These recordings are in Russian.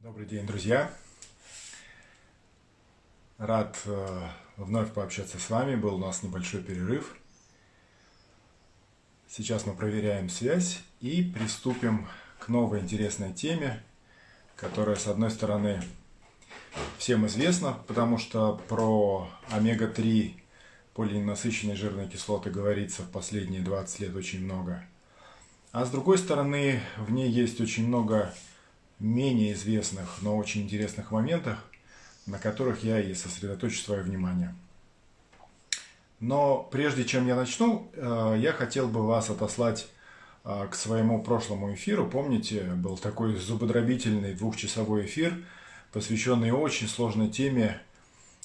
Добрый день, друзья! Рад э, вновь пообщаться с вами. Был у нас небольшой перерыв. Сейчас мы проверяем связь и приступим к новой интересной теме, которая, с одной стороны, всем известна, потому что про омега-3 полиненасыщенные жирные кислоты говорится в последние 20 лет очень много. А с другой стороны, в ней есть очень много менее известных, но очень интересных моментах, на которых я и сосредоточу свое внимание. Но прежде чем я начну, э, я хотел бы вас отослать э, к своему прошлому эфиру. Помните, был такой зубодробительный двухчасовой эфир, посвященный очень сложной теме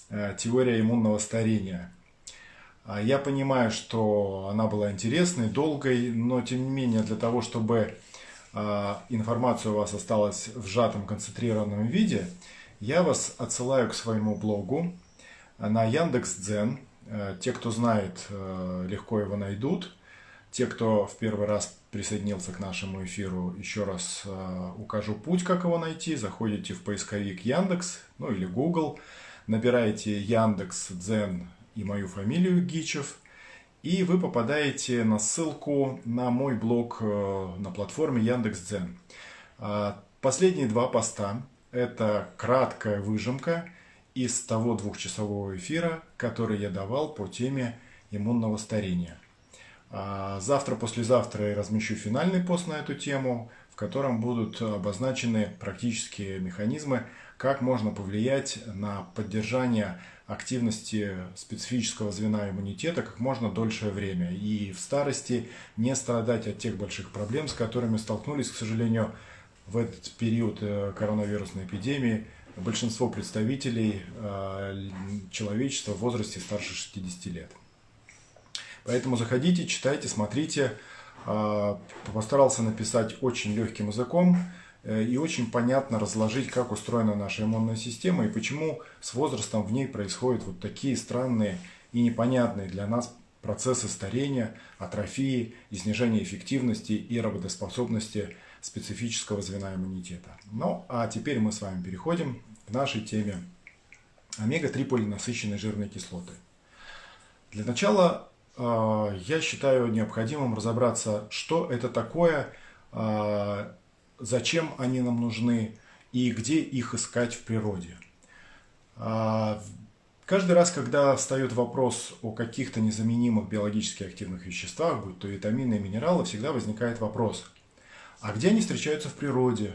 э, теория иммунного старения. А я понимаю, что она была интересной, долгой, но тем не менее для того, чтобы информация у вас осталась в сжатом концентрированном виде, я вас отсылаю к своему блогу на Яндекс.Дзен. Э, те, кто знает, э, легко его найдут. Те, кто в первый раз присоединился к нашему эфиру, еще раз э, укажу путь, как его найти. Заходите в поисковик Яндекс, ну или Google, набираете Яндекс, Дзен и мою фамилию Гичев – и вы попадаете на ссылку на мой блог э, на платформе Яндекс.Дзен. А, последние два поста – это краткая выжимка из того двухчасового эфира, который я давал по теме иммунного старения. А, завтра, послезавтра я размещу финальный пост на эту тему, в котором будут обозначены практические механизмы, как можно повлиять на поддержание активности специфического звена иммунитета как можно дольшее время и в старости не страдать от тех больших проблем, с которыми столкнулись, к сожалению, в этот период э, коронавирусной эпидемии большинство представителей э, человечества в возрасте старше 60 лет. Поэтому заходите, читайте, смотрите. Э, постарался написать очень легким языком, Э, и очень понятно разложить, как устроена наша иммунная система и почему с возрастом в ней происходят вот такие странные и непонятные для нас процессы старения, атрофии и снижения эффективности и работоспособности специфического звена иммунитета. Ну, а теперь мы с вами переходим к нашей теме омега-3 полинасыщенной жирной кислоты. Для начала я считаю необходимым разобраться, что это такое э, зачем они нам нужны и где их искать в природе. А, каждый раз, когда встает вопрос о каких-то незаменимых биологически активных веществах, будь то витамины и минералы, всегда возникает вопрос, а где они встречаются в природе?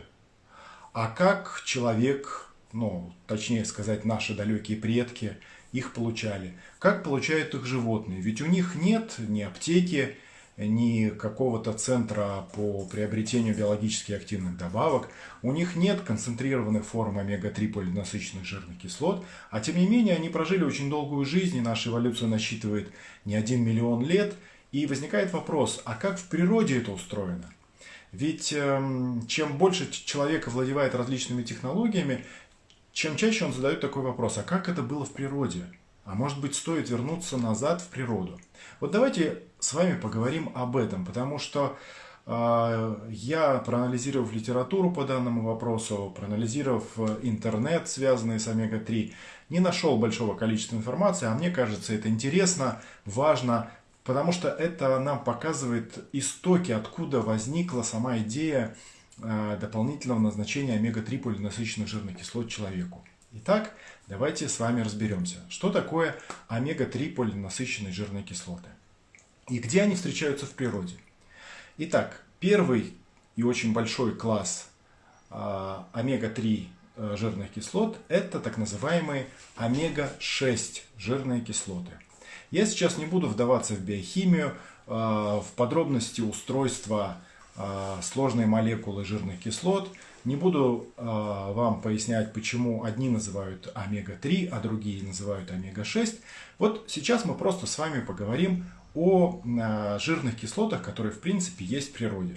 А как человек, ну, точнее сказать, наши далекие предки их получали? Как получают их животные? Ведь у них нет ни аптеки, ни какого-то центра по приобретению биологически активных добавок, у них нет концентрированных форм омега-3 полинасыщенных жирных кислот, а тем не менее они прожили очень долгую жизнь, и наша эволюция насчитывает не один миллион лет, и возникает вопрос, а как в природе это устроено? Ведь э, чем больше человек овладевает различными технологиями, чем чаще он задает такой вопрос, а как это было в природе? А может быть стоит вернуться назад в природу? Вот давайте с вами поговорим об этом, потому что э, я, проанализировав литературу по данному вопросу, проанализировав интернет, связанный с омега-3, не нашел большого количества информации, а мне кажется, это интересно, важно, потому что это нам показывает истоки, откуда возникла сама идея э, дополнительного назначения омега-3 полинасыщенных жирных кислот человеку. Итак, давайте с вами разберемся, что такое омега-3 полинасыщенные жирные кислоты и где они встречаются в природе. Итак, первый и очень большой класс э, омега-3 э, жирных кислот – это так называемые омега-6 жирные кислоты. Я сейчас не буду вдаваться в биохимию, э, в подробности устройства сложной молекулы жирных кислот. Не буду вам пояснять, почему одни называют омега-3, а другие называют омега-6. Вот сейчас мы просто с вами поговорим о э, жирных кислотах, которые в принципе есть в природе.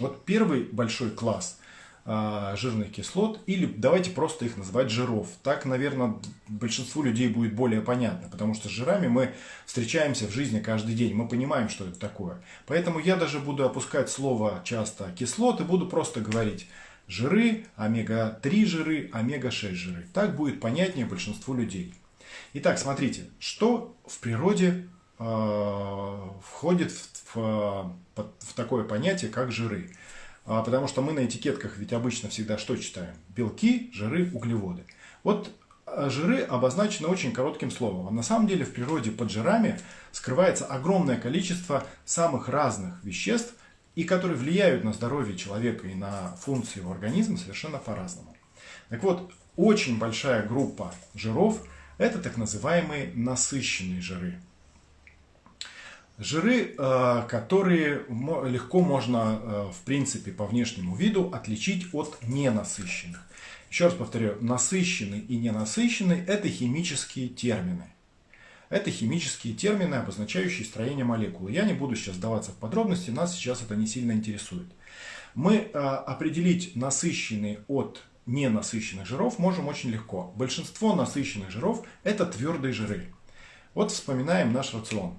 Вот первый большой класс э, жирных кислот, или давайте просто их называть жиров. Так, наверное, большинству людей будет более понятно, потому что с жирами мы встречаемся в жизни каждый день, мы понимаем, что это такое. Поэтому я даже буду опускать слово часто кислоты, буду просто говорить жиры, омега-3 жиры, омега-6 жиры. Так будет понятнее большинству людей. Итак, смотрите, что в природе э, входит в, в, в такое понятие, как жиры. А, потому что мы на этикетках ведь обычно всегда что читаем? Белки, жиры, углеводы. Вот а, жиры обозначены очень коротким словом. А на самом деле в природе под жирами скрывается огромное количество самых разных веществ, и которые влияют на здоровье человека и на функции его организма совершенно по-разному. Так вот, очень большая группа жиров – это так называемые насыщенные жиры. Жиры, э, которые легко можно, э, в принципе, по внешнему виду отличить от ненасыщенных. Еще раз повторю, насыщенный и ненасыщенный – это химические термины. Это химические термины, обозначающие строение молекулы. Я не буду сейчас сдаваться в подробности, нас сейчас это не сильно интересует. Мы э, определить насыщенный от ненасыщенных жиров можем очень легко. Большинство насыщенных жиров – это твердые жиры. Вот вспоминаем наш рацион.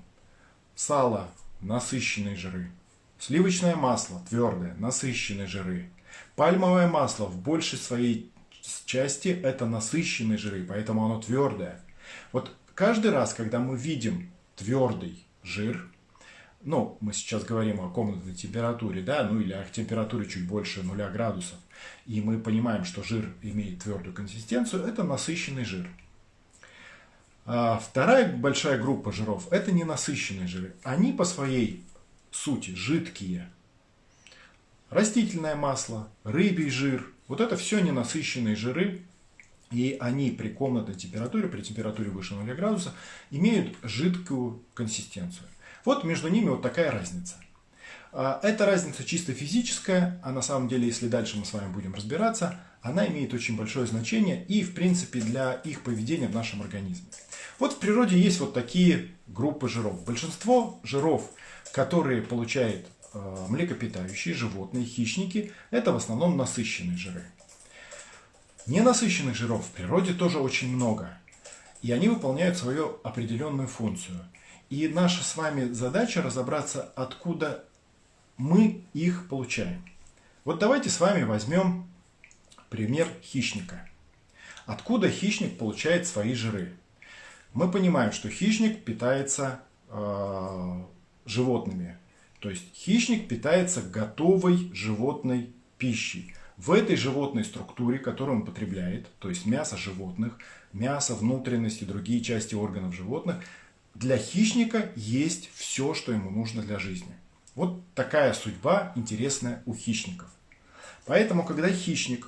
Сало – насыщенные жиры. Сливочное масло – твердое, насыщенные жиры. Пальмовое масло в большей своей части – это насыщенные жиры, поэтому оно твердое. Вот каждый раз, когда мы видим твердый жир, ну, мы сейчас говорим о комнатной температуре, да, ну или о температуре чуть больше 0 градусов, и мы понимаем, что жир имеет твердую консистенцию, это насыщенный жир. А вторая большая группа жиров – это ненасыщенные жиры. Они по своей сути жидкие. Растительное масло, рыбий жир – вот это все ненасыщенные жиры, и они при комнатной температуре, при температуре выше 0 градуса, имеют жидкую консистенцию. Вот между ними вот такая разница. А, эта разница чисто физическая, а на самом деле, если дальше мы с вами будем разбираться, она имеет очень большое значение и, в принципе, для их поведения в нашем организме. Вот в природе есть вот такие группы жиров. Большинство жиров, которые получают э, млекопитающие, животные, хищники, это в основном насыщенные жиры. Ненасыщенных жиров в природе тоже очень много. И они выполняют свою определенную функцию. И наша с вами задача разобраться, откуда мы их получаем. Вот давайте с вами возьмем пример хищника. Откуда хищник получает свои жиры? Мы понимаем, что хищник питается э, животными. То есть хищник питается готовой животной пищей. В этой животной структуре, которую он потребляет, то есть мясо животных, мясо, внутренности, другие части органов животных, для хищника есть все, что ему нужно для жизни. Вот такая судьба интересная у хищников. Поэтому, когда хищник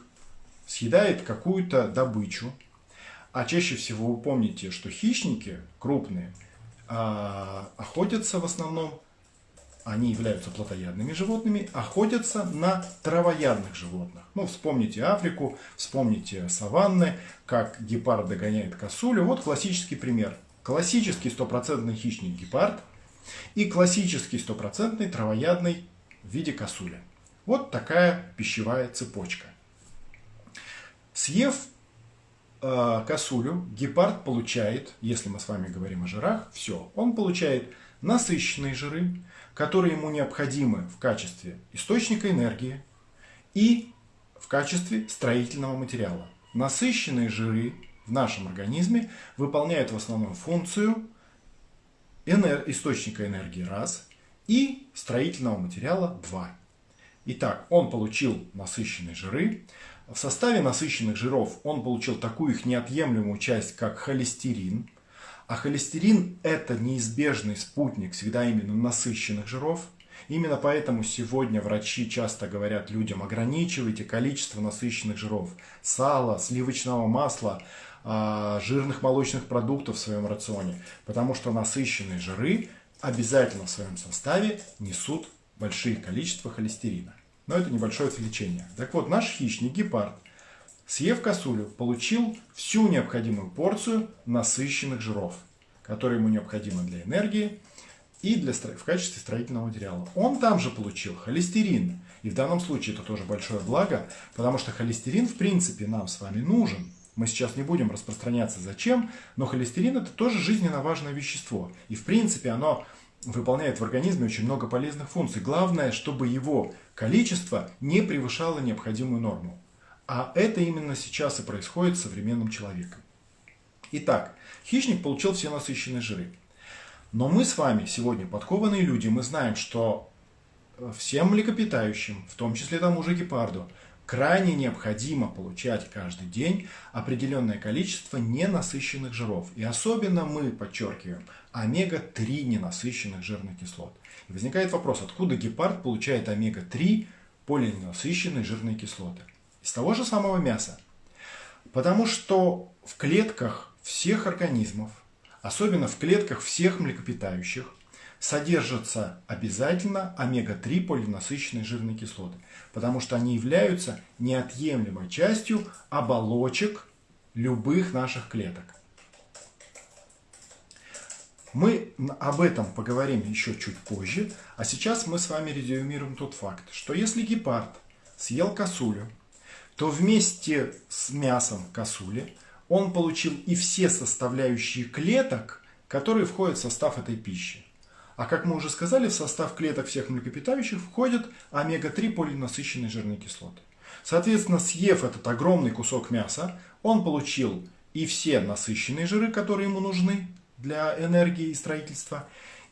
съедает какую-то добычу, а чаще всего вы помните, что хищники крупные а, охотятся в основном, они являются плотоядными животными, охотятся на травоядных животных. Ну, вспомните Африку, вспомните саванны, как гепард догоняет косулю. Вот классический пример. Классический стопроцентный хищник гепард и классический стопроцентный травоядный в виде косули. Вот такая пищевая цепочка. Съев косулю гепард получает, если мы с вами говорим о жирах, все. Он получает насыщенные жиры, которые ему необходимы в качестве источника энергии и в качестве строительного материала. Насыщенные жиры в нашем организме выполняют в основном функцию энер источника энергии раз и строительного материала 2. Итак, он получил насыщенные жиры, в составе насыщенных жиров он получил такую их неотъемлемую часть, как холестерин. А холестерин – это неизбежный спутник всегда именно насыщенных жиров. Именно поэтому сегодня врачи часто говорят людям, ограничивайте количество насыщенных жиров. Сала, сливочного масла, а, жирных молочных продуктов в своем рационе. Потому что насыщенные жиры обязательно в своем составе несут большие количества холестерина но это небольшое отвлечение. Так вот, наш хищник, гепард, съев косулю, получил всю необходимую порцию насыщенных жиров, которые ему необходимы для энергии и для, в качестве строительного материала. Он там же получил холестерин. И в данном случае это тоже большое благо, потому что холестерин в принципе нам с вами нужен. Мы сейчас не будем распространяться зачем, но холестерин это тоже жизненно важное вещество. И в принципе оно выполняет в организме очень много полезных функций. Главное, чтобы его количество не превышало необходимую норму. А это именно сейчас и происходит с современным человеком. Итак, хищник получил все насыщенные жиры. Но мы с вами сегодня подкованные люди, мы знаем, что всем млекопитающим, в том числе тому же гепарду, крайне необходимо получать каждый день определенное количество ненасыщенных жиров. И особенно мы подчеркиваем омега-3 ненасыщенных жирных кислот. И возникает вопрос, откуда гепард получает омега-3 полиненасыщенные жирные кислоты? Из того же самого мяса. Потому что в клетках всех организмов, особенно в клетках всех млекопитающих, содержатся обязательно омега-3 полиненасыщенные жирные кислоты, потому что они являются неотъемлемой частью оболочек любых наших клеток. Мы об этом поговорим еще чуть позже, а сейчас мы с вами резюмируем тот факт, что если гепард съел косулю, то вместе с мясом косули он получил и все составляющие клеток, которые входят в состав этой пищи. А как мы уже сказали, в состав клеток всех млекопитающих входят омега-3 полинасыщенные жирные кислоты. Соответственно, съев этот огромный кусок мяса, он получил и все насыщенные жиры, которые ему нужны для энергии и строительства,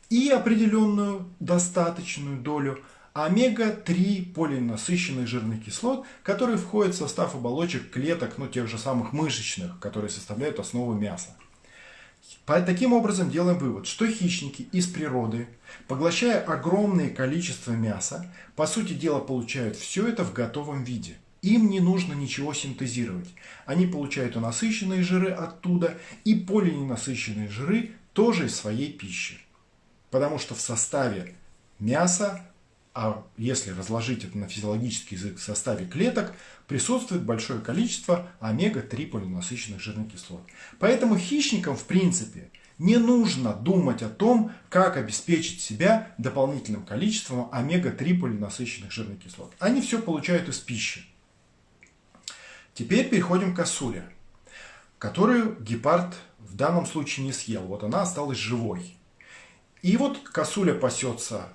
и определенную достаточную долю омега-3 полинасыщенных жирных кислот, которые входят в состав оболочек клеток, ну, тех же самых мышечных, которые составляют основу мяса. Таким образом делаем вывод, что хищники из природы, поглощая огромное количество мяса, по сути дела получают все это в готовом виде. Им не нужно ничего синтезировать. Они получают и насыщенные жиры оттуда, и полиненасыщенные жиры тоже из своей пищи. Потому что в составе мяса а если разложить это на физиологический язык в составе клеток, присутствует большое количество омега-3 полиненасыщенных жирных кислот. Поэтому хищникам, в принципе, не нужно думать о том, как обеспечить себя дополнительным количеством омега-3 полиненасыщенных жирных кислот. Они все получают из пищи. Теперь переходим к косуле, которую гепард в данном случае не съел. Вот она осталась живой. И вот косуля пасется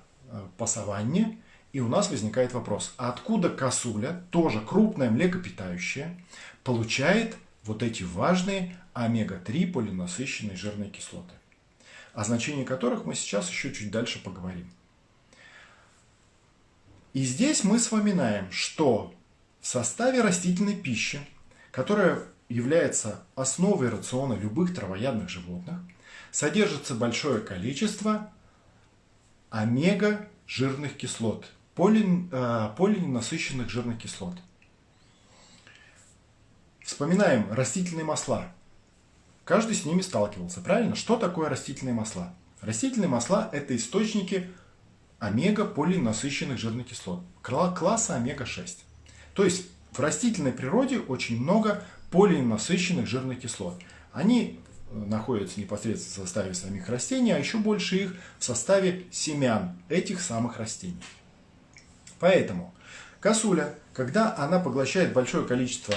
по саванне. И у нас возникает вопрос, а откуда косуля, тоже крупное млекопитающее, получает вот эти важные омега-3 полинасыщенные жирные кислоты, о значении которых мы сейчас еще чуть дальше поговорим. И здесь мы вспоминаем, что в составе растительной пищи, которая является основой рациона любых травоядных животных, содержится большое количество омега жирных кислот, поли, э, полиненасыщенных жирных кислот. Вспоминаем растительные масла. Каждый с ними сталкивался, правильно? Что такое растительные масла? Растительные масла – это источники омега-полиненасыщенных жирных кислот, класса омега-6. То есть в растительной природе очень много полиненасыщенных жирных кислот. Они находятся непосредственно в составе самих растений, а еще больше их в составе семян этих самых растений. Поэтому косуля, когда она поглощает большое количество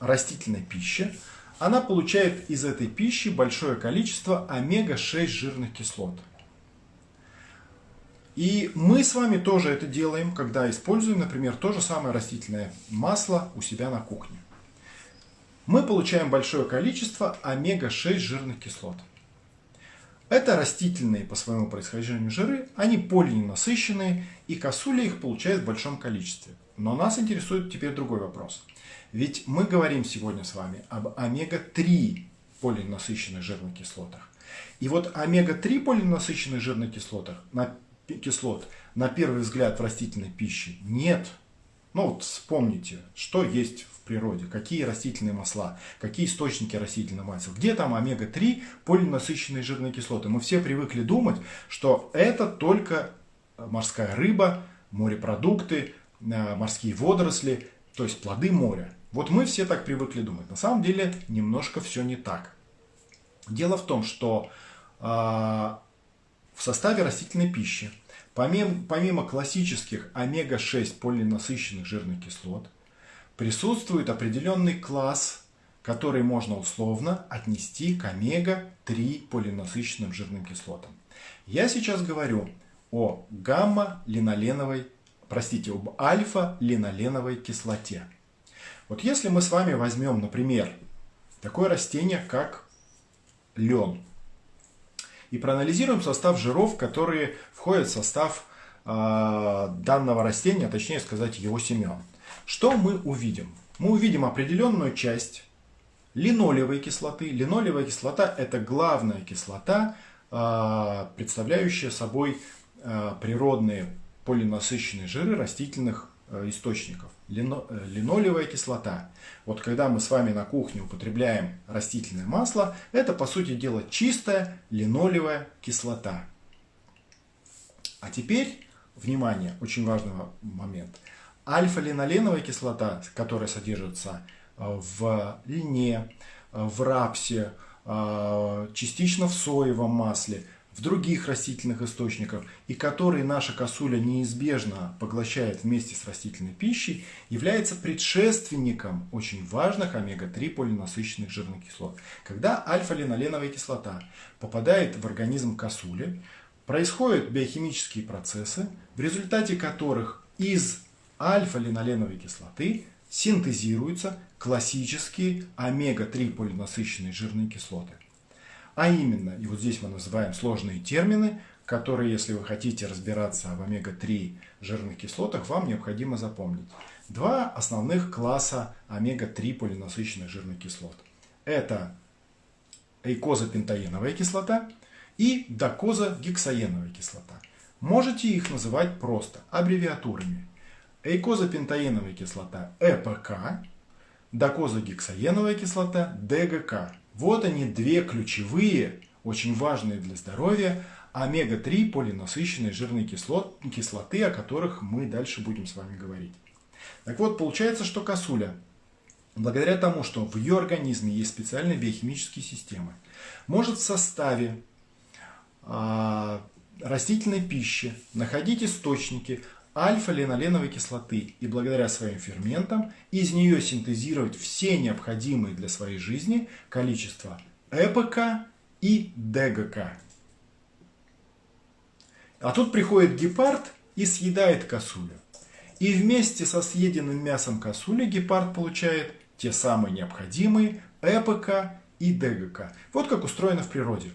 растительной пищи, она получает из этой пищи большое количество омега-6 жирных кислот. И мы с вами тоже это делаем, когда используем, например, то же самое растительное масло у себя на кухне мы получаем большое количество омега-6 жирных кислот. Это растительные по своему происхождению жиры, они полиненасыщенные, и косуля их получает в большом количестве. Но нас интересует теперь другой вопрос. Ведь мы говорим сегодня с вами об омега-3 полиненасыщенных жирных кислотах. И вот омега-3 полиненасыщенных жирных кислотах, на, кислот на первый взгляд в растительной пище нет. Ну вот вспомните, что есть природе, какие растительные масла, какие источники растительных масел, где там омега-3 полинасыщенные жирные кислоты. Мы все привыкли думать, что это только морская рыба, морепродукты, э, морские водоросли, то есть плоды моря. Вот мы все так привыкли думать. На самом деле немножко все не так. Дело в том, что э, в составе растительной пищи, помимо, помимо классических омега-6 полинасыщенных жирных кислот, присутствует определенный класс, который можно условно отнести к омега-3 полинасыщенным жирным кислотам. Я сейчас говорю о гамма-линоленовой, простите, об альфа-линоленовой кислоте. Вот если мы с вами возьмем, например, такое растение, как лен, и проанализируем состав жиров, которые входят в состав э, данного растения, точнее сказать его семян, что мы увидим? Мы увидим определенную часть линолевой кислоты. Линолевая кислота – это главная кислота, э, представляющая собой э, природные полинасыщенные жиры растительных Э, источников. Э, линолевая кислота. Вот когда мы с вами на кухне употребляем растительное масло, это по сути дела чистая линолевая кислота. А теперь, внимание, очень важный момент. Альфа-линоленовая кислота, которая содержится э, в льне, в рапсе, частично в соевом масле – в других растительных источниках и которые наша косуля неизбежно поглощает вместе с растительной пищей, является предшественником очень важных омега-3 полинасыщенных жирных кислот. Когда альфа-линоленовая кислота попадает в организм косули, происходят биохимические процессы, в результате которых из альфа-линоленовой кислоты синтезируются классические омега-3 полинасыщенные жирные кислоты. А именно, и вот здесь мы называем сложные термины, которые, если вы хотите разбираться в омега-3 жирных кислотах, вам необходимо запомнить. Два основных класса омега-3 полинасыщенных жирных кислот. Это эйкозапентаеновая кислота и докозагексаеновая кислота. Можете их называть просто аббревиатурами. Эйкозапентаеновая кислота ЭПК, докозагексаеновая кислота ДГК. Вот они две ключевые, очень важные для здоровья, омега-3 полинасыщенные жирные кислот, кислоты, о которых мы дальше будем с вами говорить. Так вот, получается, что косуля, благодаря тому, что в ее организме есть специальные биохимические системы, может в составе э, растительной пищи находить источники альфа-линоленовой кислоты и благодаря своим ферментам из нее синтезировать все необходимые для своей жизни количество ЭПК и ДГК. А тут приходит гепард и съедает косулю. И вместе со съеденным мясом косули гепард получает те самые необходимые ЭПК и ДГК. Вот как устроено в природе.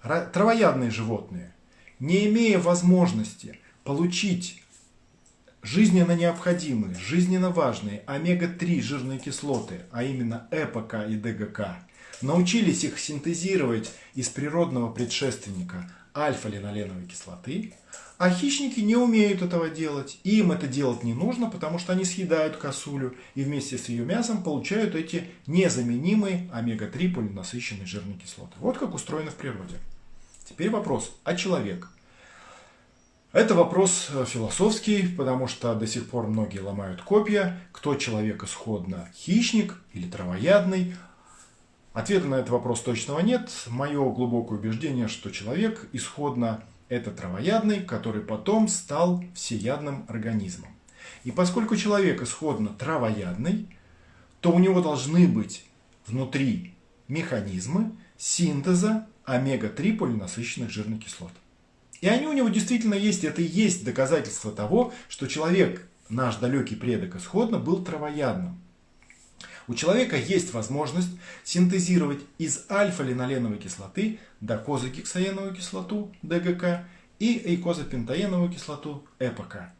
Травоядные животные, не имея возможности получить жизненно необходимые, жизненно важные омега-3 жирные кислоты, а именно ЭПК и ДГК, научились их синтезировать из природного предшественника альфа-линоленовой кислоты, а хищники не умеют этого делать. И им это делать не нужно, потому что они съедают косулю и вместе с ее мясом получают эти незаменимые омега-3 полинасыщенные жирные кислоты. Вот как устроено в природе. Теперь вопрос, а человек? Это вопрос э, философский, потому что до сих пор многие ломают копья, кто человек исходно хищник или травоядный. Ответа на этот вопрос точного нет. Мое глубокое убеждение, что человек исходно это травоядный, который потом стал всеядным организмом. И поскольку человек исходно травоядный, то у него должны быть внутри механизмы синтеза омега-3 полинасыщенных жирных кислот. И они у него действительно есть. Это и есть доказательство того, что человек, наш далекий предок исходно, был травоядным. У человека есть возможность синтезировать из альфа-линоленовой кислоты докозагексаеновую кислоту ДГК и эйкозапентаеновую кислоту ЭПК.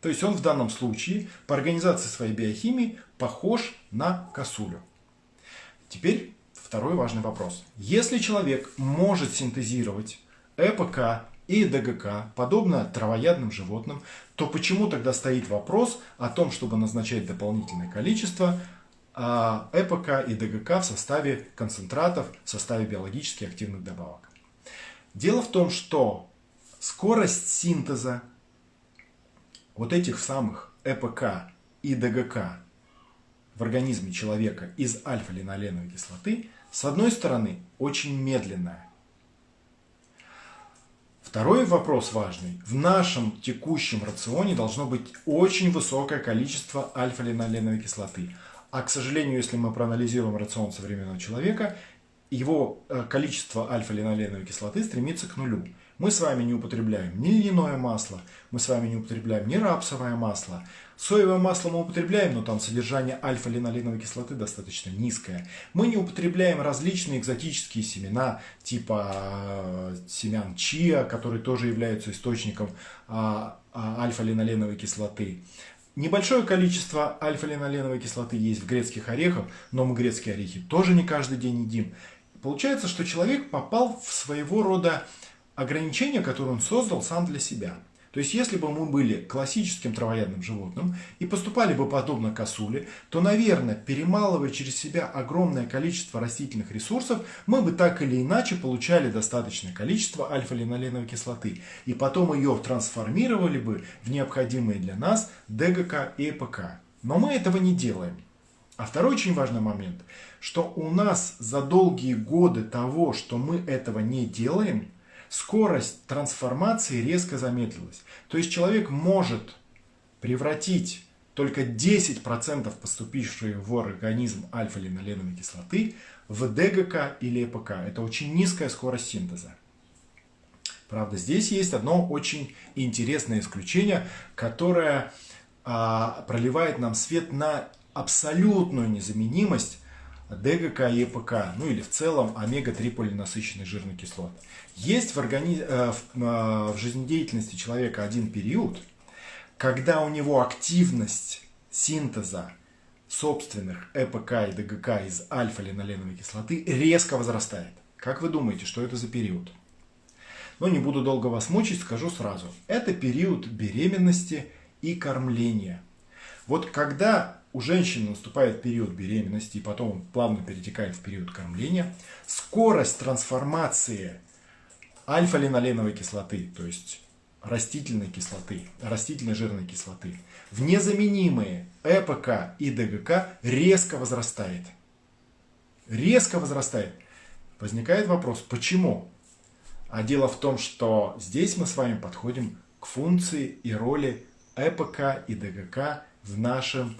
То есть он в данном случае по организации своей биохимии похож на косулю. Теперь второй важный вопрос. Если человек может синтезировать ЭПК и ДГК, подобно травоядным животным, то почему тогда стоит вопрос о том, чтобы назначать дополнительное количество а, ЭПК и ДГК в составе концентратов, в составе биологически активных добавок? Дело в том, что скорость синтеза вот этих самых ЭПК и ДГК в организме человека из альфа-линоленовой кислоты, с одной стороны, очень медленная, Второй вопрос важный. В нашем текущем рационе должно быть очень высокое количество альфа-линоленовой кислоты. А, к сожалению, если мы проанализируем рацион современного человека, его э, количество альфа-линоленовой кислоты стремится к нулю. Мы с вами не употребляем ни льняное масло, мы с вами не употребляем ни рапсовое масло. Соевое масло мы употребляем, но там содержание альфа-линоленовой кислоты достаточно низкое. Мы не употребляем различные экзотические семена, типа э, семян чиа, которые тоже являются источником а, а, альфа-линоленовой кислоты. Небольшое количество альфа-линоленовой кислоты есть в грецких орехах, но мы грецкие орехи тоже не каждый день едим. Получается, что человек попал в своего рода ограничения, которые он создал сам для себя. То есть, если бы мы были классическим травоядным животным и поступали бы подобно косуле, то, наверное, перемалывая через себя огромное количество растительных ресурсов, мы бы так или иначе получали достаточное количество альфа-линоленовой кислоты. И потом ее трансформировали бы в необходимые для нас ДГК и ЭПК. Но мы этого не делаем. А второй очень важный момент, что у нас за долгие годы того, что мы этого не делаем, скорость трансформации резко замедлилась. То есть человек может превратить только 10% поступившей в организм альфа-линоленовой кислоты в ДГК или ЭПК. Это очень низкая скорость синтеза. Правда, здесь есть одно очень интересное исключение, которое а, проливает нам свет на абсолютную незаменимость ДГК и ЕПК, ну или в целом омега-3 полинасыщенных жирных кислот. Есть в, органи... Э, в, э, в жизнедеятельности человека один период, когда у него активность синтеза собственных ЭПК и ДГК из альфа-линоленовой кислоты резко возрастает. Как вы думаете, что это за период? Но не буду долго вас мучить, скажу сразу. Это период беременности и кормления. Вот когда у женщины наступает период беременности и потом плавно перетекает в период кормления, скорость трансформации альфа-линоленовой кислоты, то есть растительной кислоты, растительной жирной кислоты, в незаменимые ЭПК и ДГК резко возрастает. Резко возрастает. Возникает вопрос, почему? А дело в том, что здесь мы с вами подходим к функции и роли ЭПК и ДГК в нашем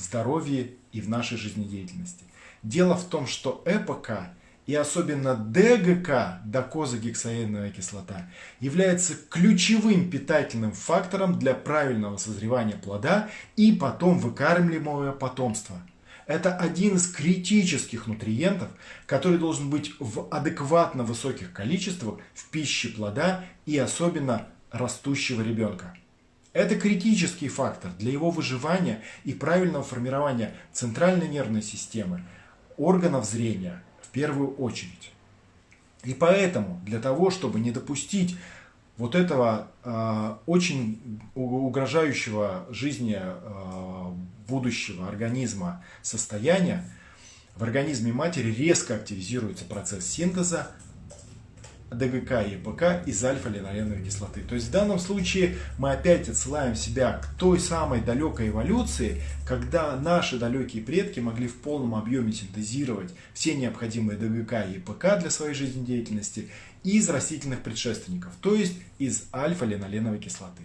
здоровье и в нашей жизнедеятельности. Дело в том, что ЭПК и особенно ДГК, докозагексаеновая кислота, является ключевым питательным фактором для правильного созревания плода и потом выкармливаемого потомства. Это один из критических нутриентов, который должен быть в адекватно высоких количествах в пище плода и особенно растущего ребенка. Это критический фактор для его выживания и правильного формирования центральной нервной системы, органов зрения в первую очередь. И поэтому для того, чтобы не допустить вот этого э, очень угрожающего жизни э, будущего организма состояния, в организме матери резко активизируется процесс синтеза ДГК и ЕПК из альфа-линоленовой кислоты. То есть в данном случае мы опять отсылаем себя к той самой далекой эволюции, когда наши далекие предки могли в полном объеме синтезировать все необходимые ДГК и ЕПК для своей жизнедеятельности из растительных предшественников, то есть из альфа-линоленовой кислоты.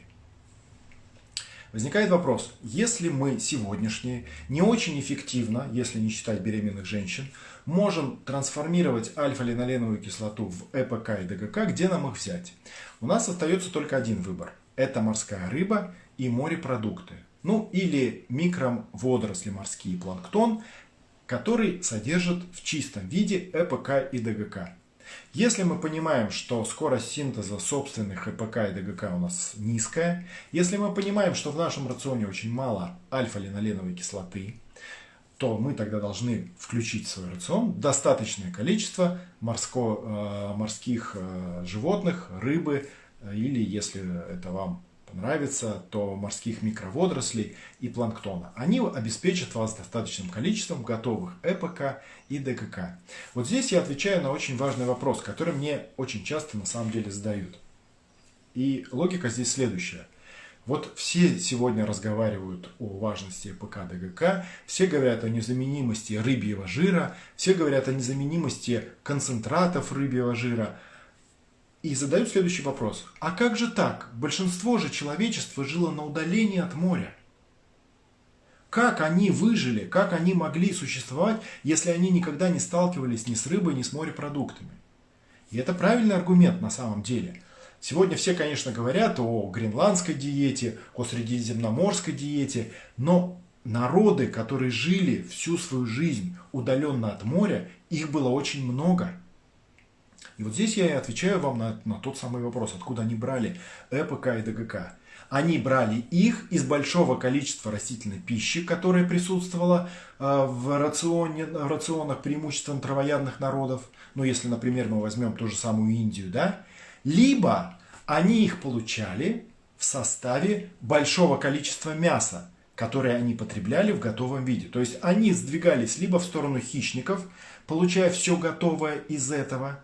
Возникает вопрос, если мы сегодняшние не очень эффективно, если не считать беременных женщин, можем трансформировать альфа-линоленовую кислоту в ЭПК и ДГК, где нам их взять? У нас остается только один выбор. Это морская рыба и морепродукты. Ну или микроводоросли морские планктон, который содержит в чистом виде ЭПК и ДГК. Если мы понимаем, что скорость синтеза собственных ЭПК и ДГК у нас низкая, если мы понимаем, что в нашем рационе очень мало альфа-линоленовой кислоты, то мы тогда должны включить в свой рацион достаточное количество морско, э, морских э, животных, рыбы, или, если это вам нравится, то морских микроводорослей и планктона. Они обеспечат вас достаточным количеством готовых ЭПК и ДКК. Вот здесь я отвечаю на очень важный вопрос, который мне очень часто на самом деле задают. И логика здесь следующая. Вот все сегодня разговаривают о важности ЭПК ДГК, все говорят о незаменимости рыбьего жира, все говорят о незаменимости концентратов рыбьего жира – и задают следующий вопрос. А как же так? Большинство же человечества жило на удалении от моря. Как они выжили, как они могли существовать, если они никогда не сталкивались ни с рыбой, ни с морепродуктами? И это правильный аргумент на самом деле. Сегодня все, конечно, говорят о гренландской диете, о средиземноморской диете, но народы, которые жили всю свою жизнь удаленно от моря, их было очень много. И вот здесь я и отвечаю вам на, на тот самый вопрос, откуда они брали ЭПК и ДГК. Они брали их из большого количества растительной пищи, которая присутствовала э, в, рационе, в рационах преимущественно травоядных народов. Ну, если, например, мы возьмем ту же самую Индию, да? Либо они их получали в составе большого количества мяса, которое они потребляли в готовом виде. То есть они сдвигались либо в сторону хищников, получая все готовое из этого,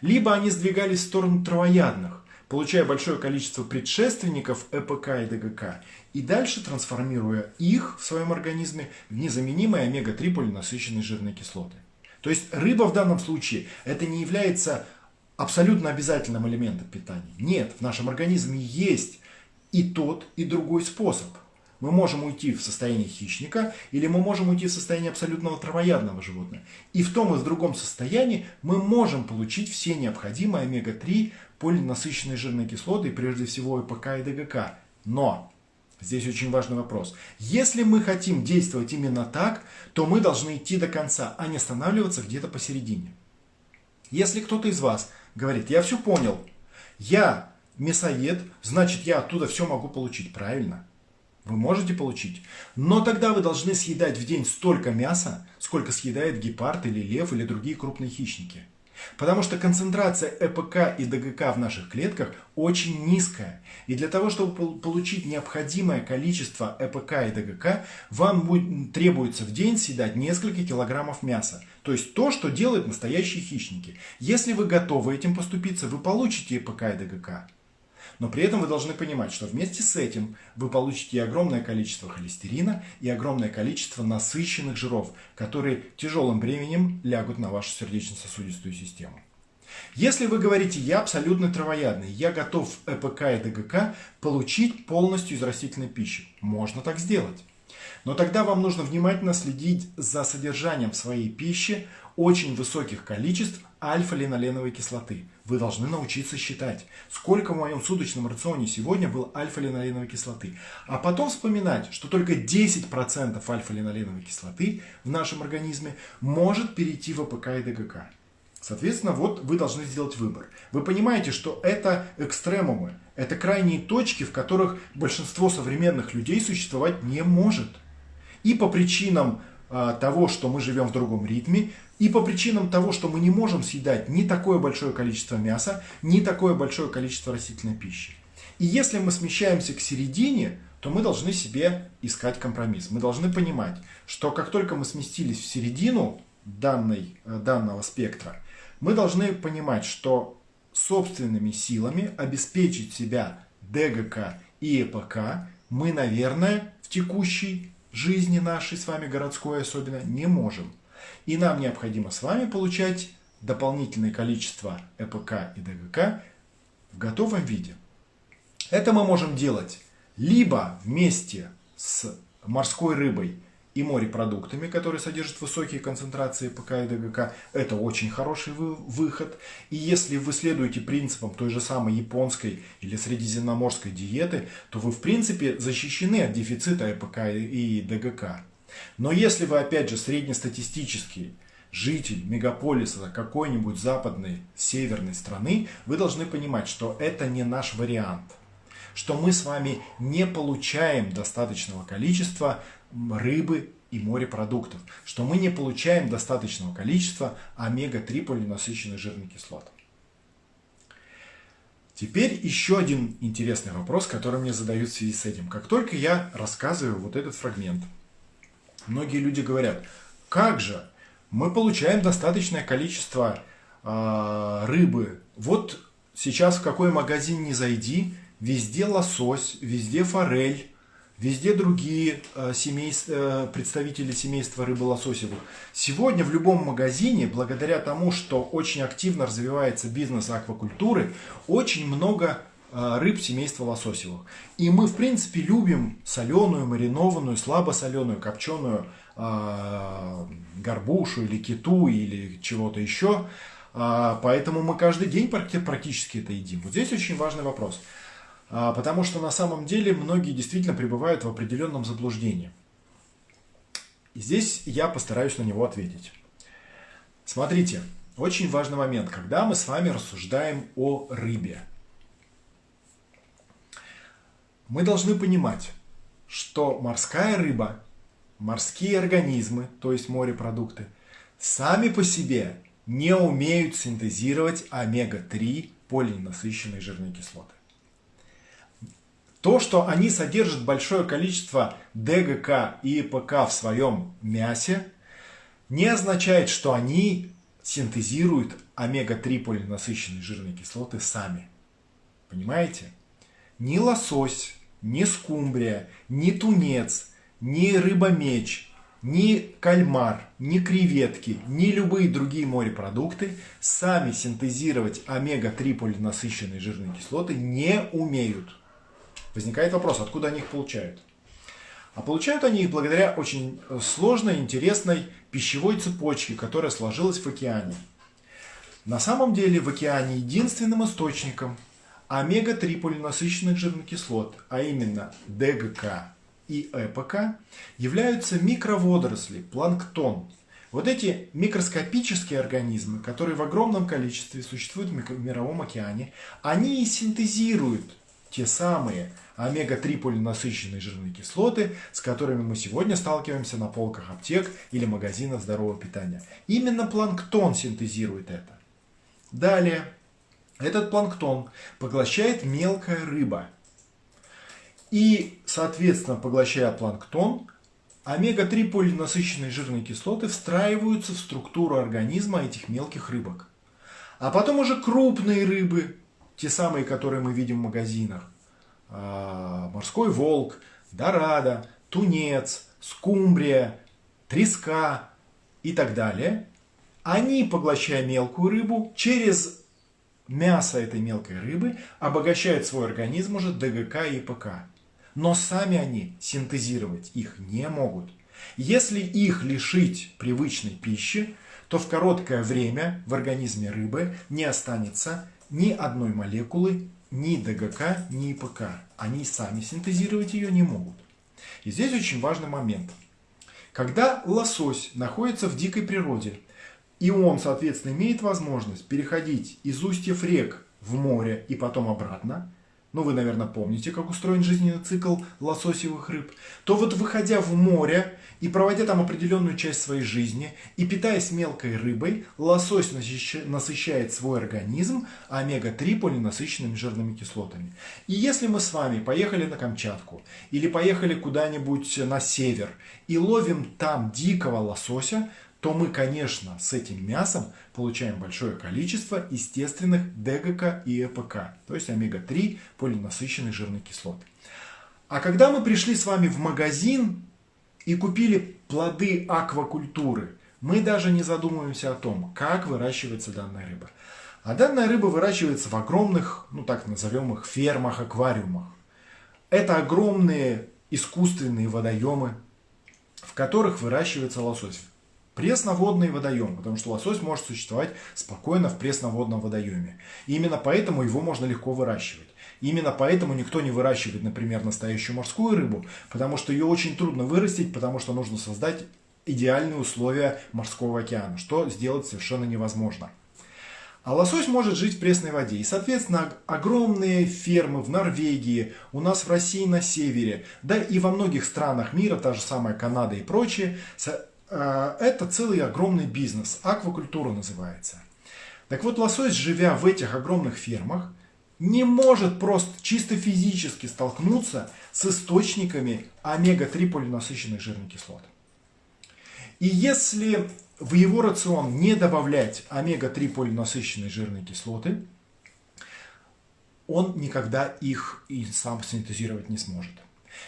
либо они сдвигались в сторону травоядных, получая большое количество предшественников ЭПК и ДГК, и дальше трансформируя их в своем организме в незаменимые омега-3 полинасыщенные жирные кислоты. То есть рыба в данном случае это не является абсолютно обязательным элементом питания. Нет, в нашем организме есть и тот, и другой способ. Мы можем уйти в состояние хищника, или мы можем уйти в состояние абсолютного травоядного животного. И в том и в другом состоянии мы можем получить все необходимые омега-3 полинасыщенные жирные кислоты, и прежде всего ЭПК и ДГК. Но Здесь очень важный вопрос. Если мы хотим действовать именно так, то мы должны идти до конца, а не останавливаться где-то посередине. Если кто-то из вас говорит, я все понял, я мясоед, значит я оттуда все могу получить, правильно? Вы можете получить. Но тогда вы должны съедать в день столько мяса, сколько съедает гепард или лев или другие крупные хищники. Потому что концентрация ЭПК и ДГК в наших клетках очень низкая. И для того, чтобы получить необходимое количество ЭПК и ДГК, вам будет, требуется в день съедать несколько килограммов мяса. То есть то, что делают настоящие хищники. Если вы готовы этим поступиться, вы получите ЭПК и ДГК. Но при этом вы должны понимать, что вместе с этим вы получите и огромное количество холестерина, и огромное количество насыщенных жиров, которые тяжелым бременем лягут на вашу сердечно-сосудистую систему. Если вы говорите, я абсолютно травоядный, я готов ЭПК и ДГК получить полностью из растительной пищи, можно так сделать. Но тогда вам нужно внимательно следить за содержанием в своей пищи очень высоких количеств альфа-линоленовой кислоты. Вы должны научиться считать, сколько в моем суточном рационе сегодня было альфа-линоленовой кислоты. А потом вспоминать, что только 10% альфа-линоленовой кислоты в нашем организме может перейти в ЭПК и ДГК. Соответственно, вот вы должны сделать выбор. Вы понимаете, что это экстремумы, это крайние точки, в которых большинство современных людей существовать не может. И по причинам э, того, что мы живем в другом ритме, и по причинам того, что мы не можем съедать ни такое большое количество мяса, ни такое большое количество растительной пищи. И если мы смещаемся к середине, то мы должны себе искать компромисс. Мы должны понимать, что как только мы сместились в середину данной, э, данного спектра, мы должны понимать, что собственными силами обеспечить себя ДГК и ЭПК мы, наверное, в текущей жизни нашей с вами городской особенно не можем. И нам необходимо с вами получать дополнительное количество ЭПК и ДГК в готовом виде. Это мы можем делать либо вместе с морской рыбой и морепродуктами, которые содержат высокие концентрации ПК и ДГК. Это очень хороший выход. И если вы следуете принципам той же самой японской или средиземноморской диеты, то вы в принципе защищены от дефицита ЭПК и ДГК. Но если вы, опять же, среднестатистический житель мегаполиса какой-нибудь западной, северной страны, вы должны понимать, что это не наш вариант. Что мы с вами не получаем достаточного количества рыбы и морепродуктов. Что мы не получаем достаточного количества омега-3 полинасыщенных жирных кислот. Теперь еще один интересный вопрос, который мне задают в связи с этим. Как только я рассказываю вот этот фрагмент – Многие люди говорят, как же, мы получаем достаточное количество э, рыбы. Вот сейчас в какой магазин не зайди, везде лосось, везде форель, везде другие э, семейств, э, представители семейства рыбы лососевых. Сегодня в любом магазине, благодаря тому, что очень активно развивается бизнес аквакультуры, очень много рыб семейства лососевых. И мы, в принципе, любим соленую, маринованную, слабосоленую, копченую э, горбушу или киту или чего-то еще. а, поэтому мы каждый день практически это едим. Вот здесь очень важный вопрос. А, потому что на самом деле многие действительно пребывают в определенном заблуждении. И здесь я постараюсь на него ответить. Смотрите, очень важный момент, когда мы с вами рассуждаем о рыбе. Мы должны понимать, что морская рыба, морские организмы, то есть морепродукты, сами по себе не умеют синтезировать омега-3 полиненасыщенные жирные кислоты. То, что они содержат большое количество ДГК и ИПК в своем мясе, не означает, что они синтезируют омега-3 полиненасыщенные жирные кислоты сами. Понимаете? Ни лосось, ни скумбрия, ни тунец, ни рыба-меч, ни кальмар, ни креветки, ни любые другие морепродукты сами синтезировать омега-3 полиненасыщенные жирные кислоты не умеют. Возникает вопрос, откуда они их получают? А получают они их благодаря очень сложной, интересной пищевой цепочке, которая сложилась в океане. На самом деле в океане единственным источником омега-3 полиненасыщенных жирных кислот, а именно ДГК и ЭПК, являются микроводоросли, планктон. Вот эти микроскопические организмы, которые в огромном количестве существуют в мировом океане, они и синтезируют те самые омега-3 полиненасыщенные жирные кислоты, с которыми мы сегодня сталкиваемся на полках аптек или магазинов здорового питания. Именно планктон синтезирует это. Далее, этот планктон поглощает мелкая рыба. И, соответственно, поглощая планктон, омега-3 полиненасыщенные жирные кислоты встраиваются в структуру организма этих мелких рыбок. А потом уже крупные рыбы, те самые, которые мы видим в магазинах, а, морской волк, дорадо, тунец, скумбрия, треска и так далее, они, поглощая мелкую рыбу, через мясо этой мелкой рыбы обогащают свой организм уже ДГК и ПК. Но сами они синтезировать их не могут. Если их лишить привычной пищи, то в короткое время в организме рыбы не останется ни одной молекулы ни ДГК, ни ИПК. Они сами синтезировать ее не могут. И здесь очень важный момент. Когда лосось находится в дикой природе, и он, соответственно, имеет возможность переходить из устьев рек в море и потом обратно, ну вы, наверное, помните, как устроен жизненный цикл лососевых рыб, то вот выходя в море и проводя там определенную часть своей жизни и питаясь мелкой рыбой, лосось насыщает свой организм омега-3 полиненасыщенными жирными кислотами. И если мы с вами поехали на Камчатку или поехали куда-нибудь на север и ловим там дикого лосося, то мы, конечно, с этим мясом получаем большое количество естественных ДГК и ЭПК, то есть омега-3 полиненасыщенных жирных кислот. А когда мы пришли с вами в магазин и купили плоды аквакультуры, мы даже не задумываемся о том, как выращивается данная рыба. А данная рыба выращивается в огромных, ну так назовем их, фермах, аквариумах. Это огромные искусственные водоемы, в которых выращивается лосось. Пресноводный водоем, потому что лосось может существовать спокойно в пресноводном водоеме. И именно поэтому его можно легко выращивать. Именно поэтому никто не выращивает, например, настоящую морскую рыбу, потому что ее очень трудно вырастить, потому что нужно создать идеальные условия морского океана, что сделать совершенно невозможно. А лосось может жить в пресной воде. И, соответственно, огромные фермы в Норвегии, у нас в России на севере, да и во многих странах мира, та же самая Канада и прочие, Э, это целый огромный бизнес, аквакультура называется. Так вот, лосось, живя в этих огромных фермах, не может просто чисто физически столкнуться с источниками омега-3 полиненасыщенных жирных кислот. И если в его рацион не добавлять омега-3 полиненасыщенные жирные кислоты, он никогда их и сам синтезировать не сможет.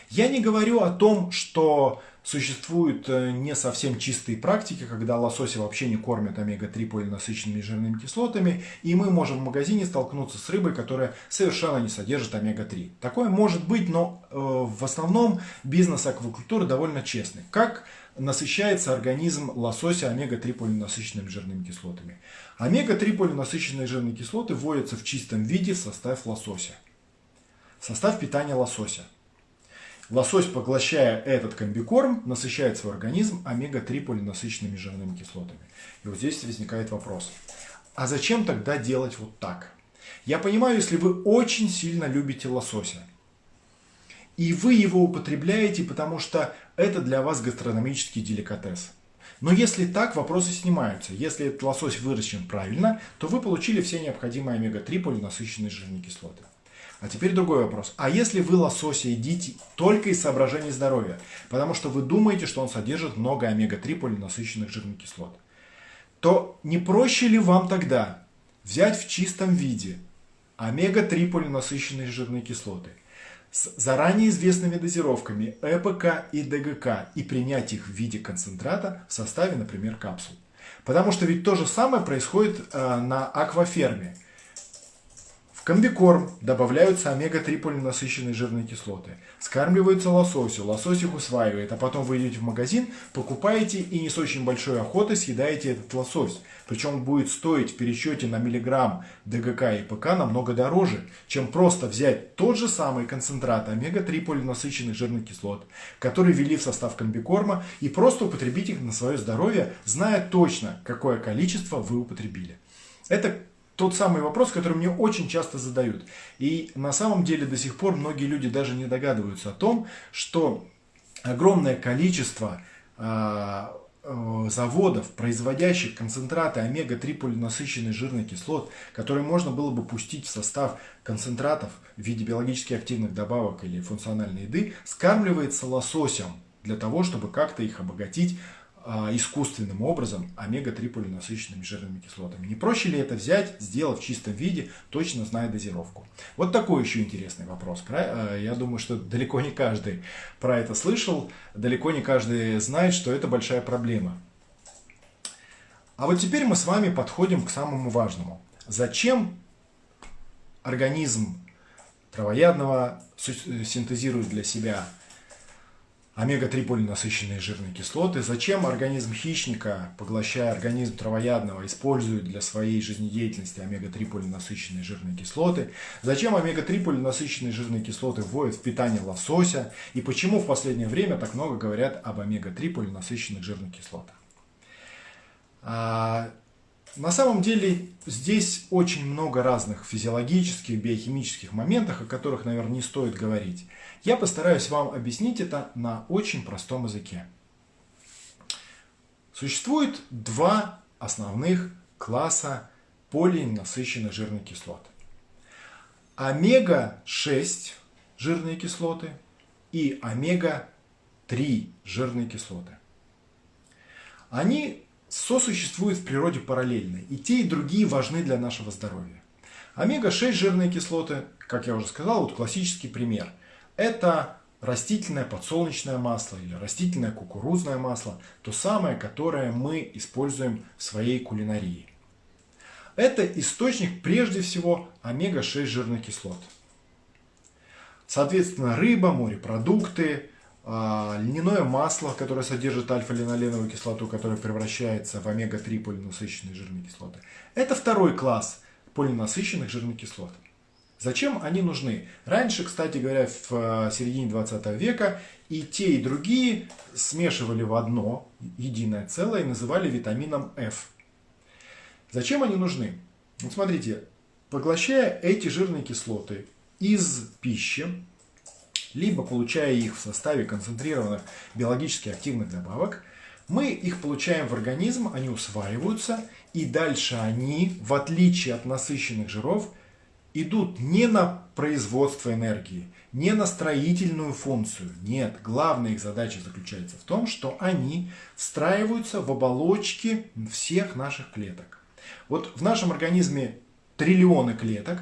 Я не говорю о том, что Существуют э, не совсем чистые практики, когда лосося вообще не кормят омега-3 полинасыщенными жирными кислотами, и мы можем в магазине столкнуться с рыбой, которая совершенно не содержит омега-3. Такое может быть, но э, в основном бизнес аквакультуры довольно честный. Как насыщается организм лосося омега-3 полинасыщенными жирными кислотами? Омега-3 полинасыщенные жирные кислоты вводятся в чистом виде в состав лосося. Состав питания лосося. Лосось, поглощая этот комбикорм, насыщает свой организм омега-3 полинасыщенными жирными кислотами. И вот здесь возникает вопрос. А зачем тогда делать вот так? Я понимаю, если вы очень сильно любите лосося, и вы его употребляете, потому что это для вас гастрономический деликатес. Но если так, вопросы снимаются. Если этот лосось выращен правильно, то вы получили все необходимые омега-3 полинасыщенные жирные кислоты. А теперь другой вопрос. А если вы лосося едите только из соображений здоровья, потому что вы думаете, что он содержит много омега-3 полинасыщенных жирных кислот, то не проще ли вам тогда взять в чистом виде омега-3 полинасыщенные жирные кислоты с заранее известными дозировками ЭПК и ДГК и принять их в виде концентрата в составе, например, капсул? Потому что ведь то же самое происходит э, на акваферме – в комбикорм добавляются омега-3 полинасыщенные жирные кислоты. Скармливаются лососю, лосось их усваивает, а потом вы идете в магазин, покупаете и не с очень большой охотой съедаете этот лосось. Причем будет стоить в пересчете на миллиграмм ДГК и ПК намного дороже, чем просто взять тот же самый концентрат омега-3 полинасыщенных жирных кислот, который ввели в состав комбикорма, и просто употребить их на свое здоровье, зная точно, какое количество вы употребили. Это тот самый вопрос, который мне очень часто задают. И на самом деле до сих пор многие люди даже не догадываются о том, что огромное количество э, э, заводов, производящих концентраты омега-3 полинасыщенных жирных кислот, которые можно было бы пустить в состав концентратов в виде биологически активных добавок или функциональной еды, скармливается лососем для того, чтобы как-то их обогатить а, искусственным образом омега-3 полинасыщенными жирными кислотами. Не проще ли это взять, сделав в чистом виде, точно зная дозировку? Вот такой еще интересный вопрос. А, я думаю, что далеко не каждый про это слышал, далеко не каждый знает, что это большая проблема. А вот теперь мы с вами подходим к самому важному. Зачем организм травоядного синтезирует для себя омега-3 полинасыщенные жирные кислоты. Зачем организм хищника, поглощая организм травоядного, использует для своей жизнедеятельности омега-3 полинасыщенные жирные кислоты? Зачем омега-3 полинасыщенные жирные кислоты вводят в питание лосося? И почему в последнее время так много говорят об омега-3 полинасыщенных жирных кислотах? На самом деле здесь очень много разных физиологических, биохимических моментов, о которых, наверное, не стоит говорить. Я постараюсь вам объяснить это на очень простом языке. Существует два основных класса полиненасыщенных жирных кислот. Омега-6 жирные кислоты и омега-3 жирные кислоты. Они сосуществуют в природе параллельно, и те, и другие важны для нашего здоровья. Омега-6 жирные кислоты, как я уже сказал, вот классический пример. Это растительное подсолнечное масло или растительное кукурузное масло, то самое, которое мы используем в своей кулинарии. Это источник прежде всего омега-6 жирных кислот. Соответственно, рыба, морепродукты, льняное масло, которое содержит альфа-линоленовую кислоту, которая превращается в омега-3 полинасыщенные жирные кислоты. Это второй класс полинасыщенных жирных кислот. Зачем они нужны? Раньше, кстати говоря, в э, середине 20 века и те, и другие смешивали в одно единое целое и называли витамином F. Зачем они нужны? Вот смотрите, поглощая эти жирные кислоты из пищи, либо получая их в составе концентрированных биологически активных добавок, мы их получаем в организм, они усваиваются, и дальше они, в отличие от насыщенных жиров, идут не на производство энергии, не на строительную функцию. Нет, главная их задача заключается в том, что они встраиваются в оболочки всех наших клеток. Вот в нашем организме триллионы клеток,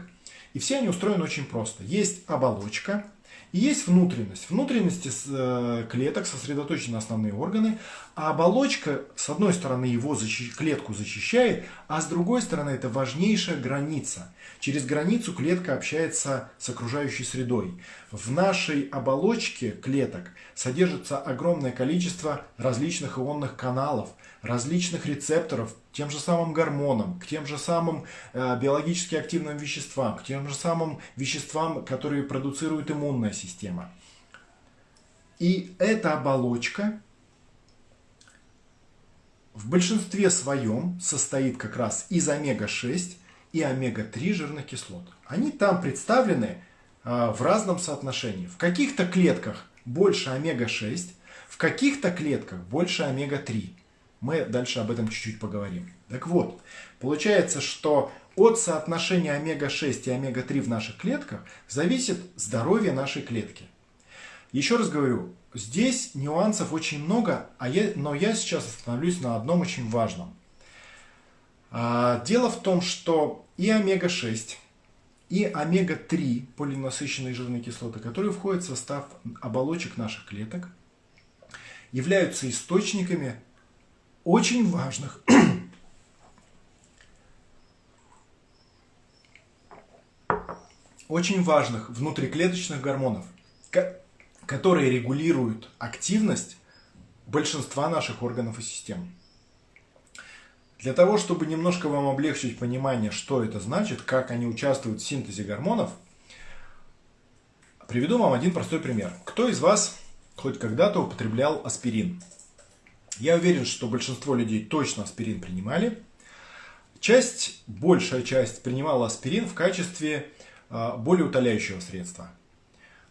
и все они устроены очень просто. Есть оболочка, Есть внутренность. Внутренности э, клеток сосредоточены основные органы, а оболочка, с одной стороны, его защи... клетку защищает, а с другой стороны, это важнейшая граница. Через границу клетка общается с окружающей средой. В нашей оболочке клеток содержится огромное количество различных ионных каналов, различных рецепторов, тем же самым гормонам, к тем же самым э, биологически активным веществам, к тем же самым веществам, которые продуцирует иммунная система. И эта оболочка в большинстве своем состоит как раз из омега-6 и омега-3 жирных кислот. Они там представлены э, в разном соотношении. В каких-то клетках больше омега-6, в каких-то клетках больше омега-3. Мы дальше об этом чуть-чуть поговорим. Так вот, получается, что от соотношения омега-6 и омега-3 в наших клетках зависит здоровье нашей клетки. Еще раз говорю, здесь нюансов очень много, а я, но я сейчас остановлюсь на одном очень важном. А, дело в том, что и омега-6, и омега-3 полинасыщенные жирные кислоты, которые входят в состав оболочек наших клеток, являются источниками очень важных очень важных внутриклеточных гормонов, которые регулируют активность большинства наших органов и систем. Для того, чтобы немножко вам облегчить понимание, что это значит, как они участвуют в синтезе гормонов, приведу вам один простой пример. Кто из вас хоть когда-то употреблял аспирин? Я уверен, что большинство людей точно аспирин принимали. Часть, большая часть принимала аспирин в качестве а, более утоляющего средства.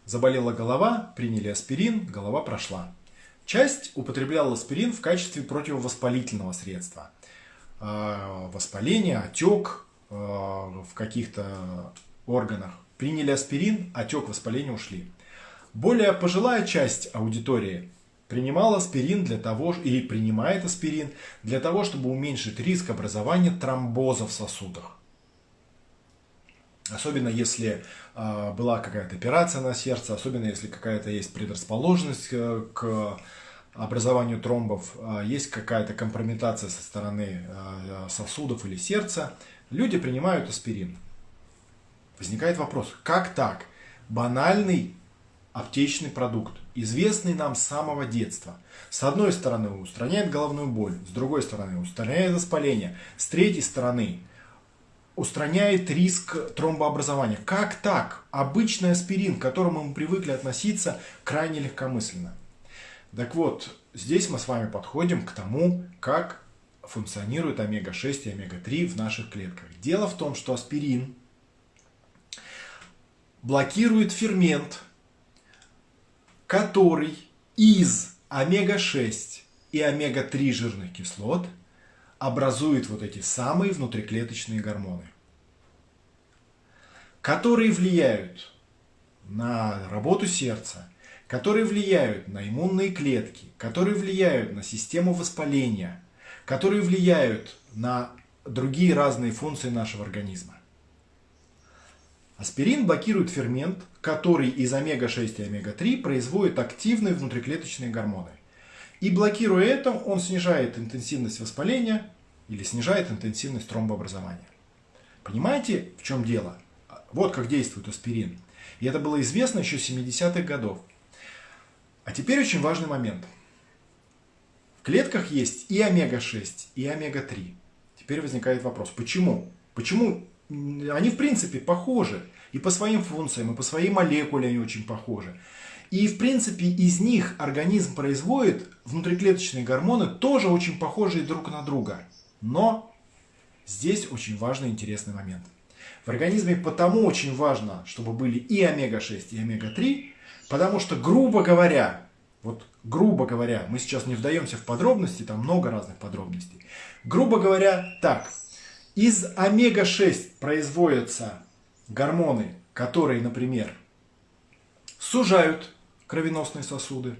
Заболела голова, приняли аспирин, голова прошла. Часть употребляла аспирин в качестве противовоспалительного средства. А, воспаление, отек а, в каких-то органах. Приняли аспирин, отек, воспаление ушли. Более пожилая часть аудитории принимал аспирин для того, или принимает аспирин для того, чтобы уменьшить риск образования тромбоза в сосудах. Особенно если э, была какая-то операция на сердце, особенно если какая-то есть предрасположенность э, к образованию тромбов, э, есть какая-то компрометация со стороны э, сосудов или сердца, люди принимают аспирин. Возникает вопрос, как так? Банальный аптечный продукт, известный нам с самого детства. С одной стороны устраняет головную боль, с другой стороны устраняет воспаление, с третьей стороны устраняет риск тромбообразования. Как так? Обычный аспирин, к которому мы привыкли относиться крайне легкомысленно. Так вот, здесь мы с вами подходим к тому, как функционирует омега-6 и омега-3 в наших клетках. Дело в том, что аспирин блокирует фермент, который из омега-6 и омега-3 жирных кислот образует вот эти самые внутриклеточные гормоны, которые влияют на работу сердца, которые влияют на иммунные клетки, которые влияют на систему воспаления, которые влияют на другие разные функции нашего организма. Аспирин блокирует фермент, который из омега-6 и омега-3 производит активные внутриклеточные гормоны. И блокируя это, он снижает интенсивность воспаления или снижает интенсивность тромбообразования. Понимаете, в чем дело? Вот как действует аспирин. И это было известно еще с 70-х годов. А теперь очень важный момент. В клетках есть и омега-6, и омега-3. Теперь возникает вопрос, почему? Почему они в принципе похожи. И по своим функциям, и по своей молекуле они очень похожи. И в принципе из них организм производит внутриклеточные гормоны, тоже очень похожие друг на друга. Но здесь очень важный интересный момент. В организме потому очень важно, чтобы были и омега-6, и омега-3, потому что, грубо говоря, вот грубо говоря, мы сейчас не вдаемся в подробности, там много разных подробностей. Грубо говоря, так, из омега-6 производятся гормоны, которые, например, сужают кровеносные сосуды.